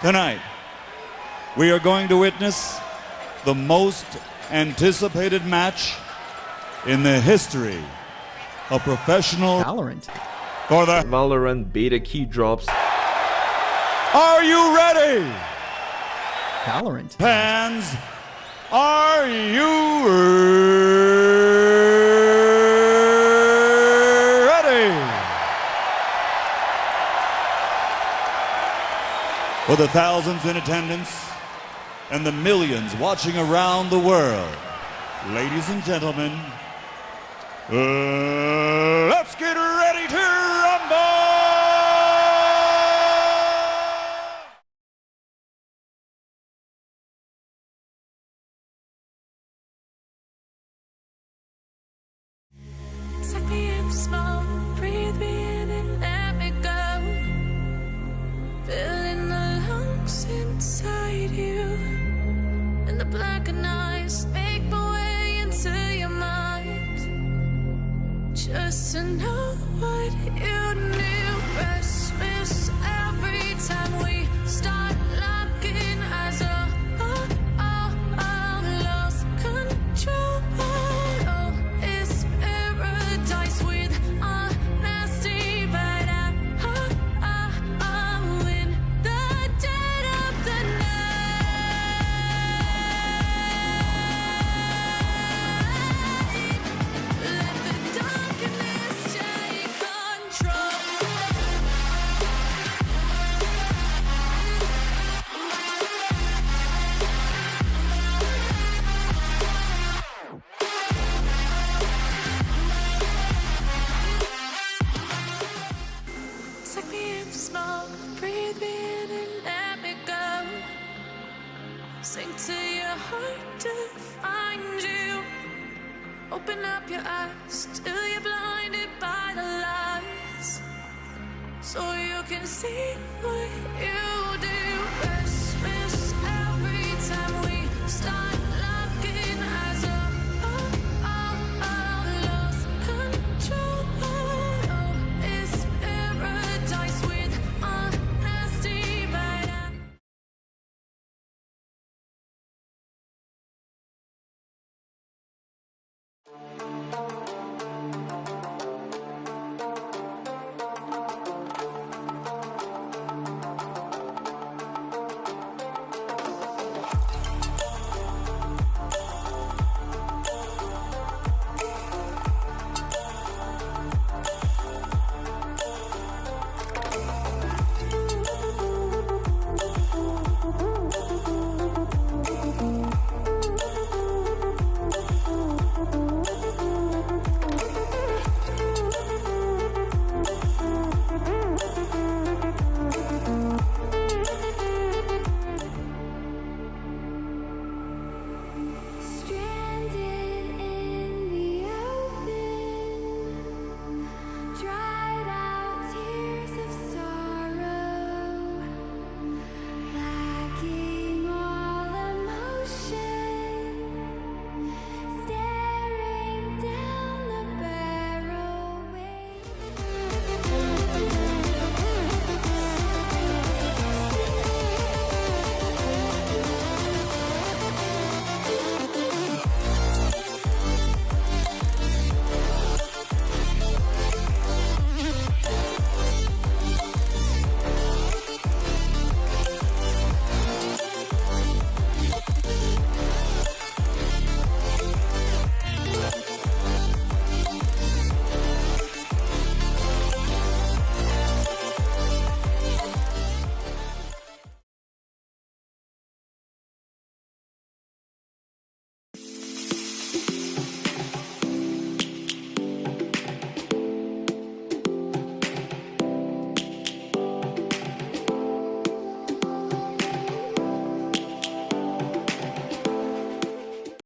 Tonight, we are going to witness the most anticipated match in the history of professional Valorant. for the Valorant beta key drops. Are you ready? Valorant. Fans, are you ready? For the thousands in attendance and the millions watching around the world, ladies and gentlemen, uh, let's get ready to rumble! Me in small, to know what you knew, small, breathe me in and let me go. Sink to your heart to find you. Open up your eyes till you're blinded by the lies. So you can see what you do.